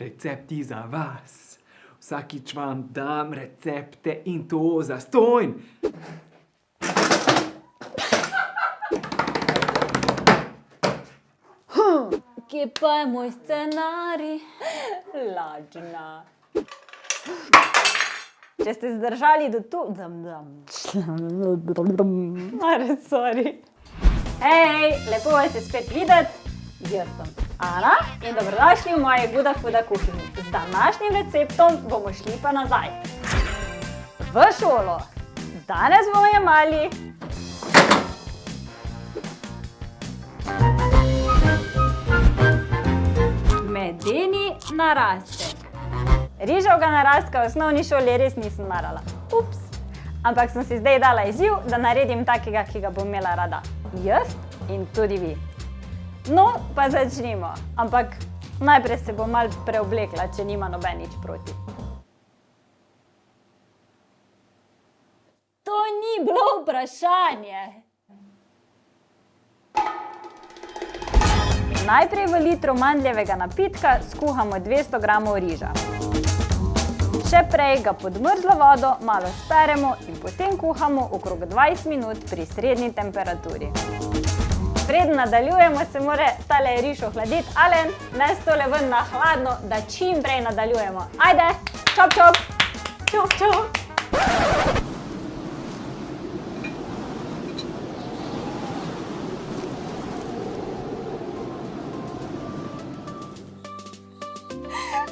recepti za vas. Vsakič vam dam recepte in to zastonj. Kje pa je moj scenarij? Lažna. Če ste zdržali do tu, dam, dam. Are, sorry. Hej, lepo vas je spet videti. Jaz sem Ana in dobrodošli v moji Guda Fuda kuhinji. Z današnjim receptom bomo šli pa nazaj. V šolo. Danes bomo jemali medeni narastek. Riževega narastka v osnovni šoli res nisem marala. Ups. Ampak sem si zdaj dala izziv, da naredim takega, ki ga bom imela rada. Jaz in tudi vi. No, pa začnimo. Ampak najprej se bom malo preoblekla, če nima noben nič proti. To ni bilo vprašanje. Najprej v litru mandljevega napitka skuhamo 200 gramov riža. Še prej ga pod mrzlo vodo malo speremo in potem kuhamo okrog 20 minut pri srednji temperaturi. Preden nadaljujemo, se mora tale riž ohladiti. Alen, nes tole ven na hladno, da čim prej nadaljujemo. Ajde, čop, čop. Čop, čop.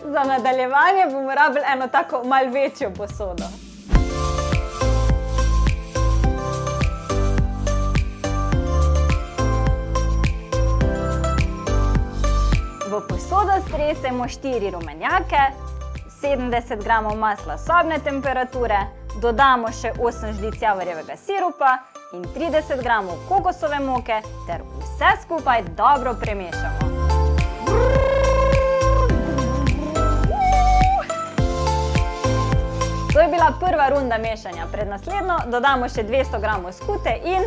Za nadaljevanje bomo rabili eno tako malo večjo posodo. Posodo stresemo štiri rumenjake, 70 gramov masla sobne temperature, dodamo še 8 žlic javorjevega sirupa in 30 gramov kokosove moke ter vse skupaj dobro premešamo. To je bila prva runda mešanja. Pred naslednjo dodamo še 200 gramov skute in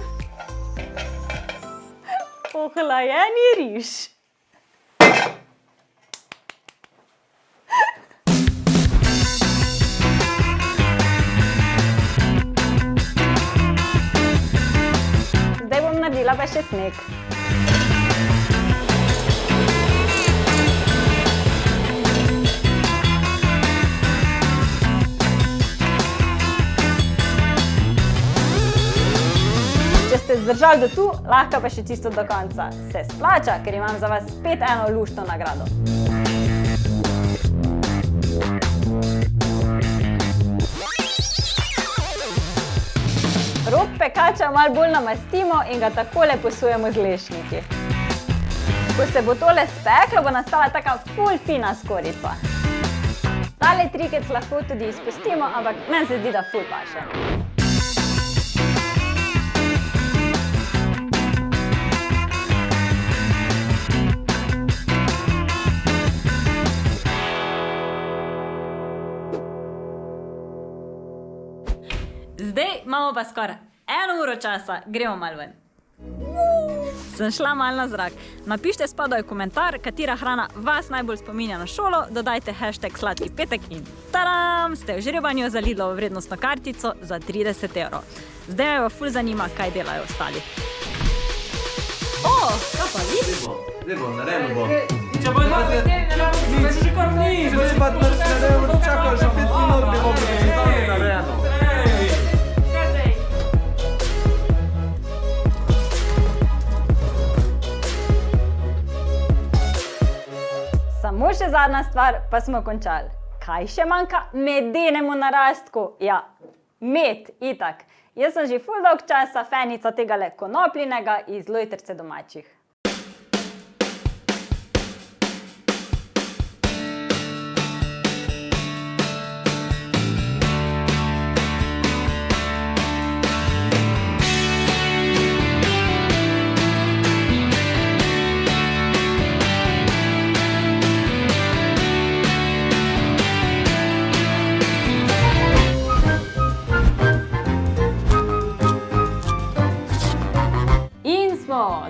ohlajeni riž. Naredila pa še sneg. Če ste zdržali do tu, lahko pa še čisto do konca. Se splača, ker imam za vas spet eno luštno nagrado. Pekača malo bolj namastimo in ga takole posujemo z lešniki. Ko se bo tole speklo, bo nastala taka ful fina skorica. Tale trikec lahko tudi izpustimo, ampak meni se zdi, da ful paše. Zdaj imamo pa skoraj eno uro časa, gremo malo ven. Sem šla malo na zrak. Napište spodaj komentar, katera hrana vas najbolj spominja na šolo, dodajte hashtag sladki petek in taram, ste v žrebanju za Lidlovo vrednostno kartico za 30 evrov. Zdaj me pa ful zanima, kaj delajo ostali. O, kaj pa vi? Zdaj bo, naredimo bo. Če bo dva, ne Samo še zadnja stvar, pa smo končali. Kaj še manjka medenemu narastku? Ja, med, itak. Jaz sem že ful dolg časa fenica tegale konopljinega iz Lojtrce domačih.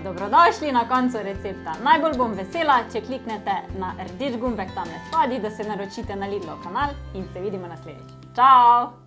Dobrodošli na koncu recepta. Najbolj bom vesela, če kliknete na rdeč gumbek tam spodaj, da se naročite na Lidlov kanal in se vidimo naslednjič. Čau!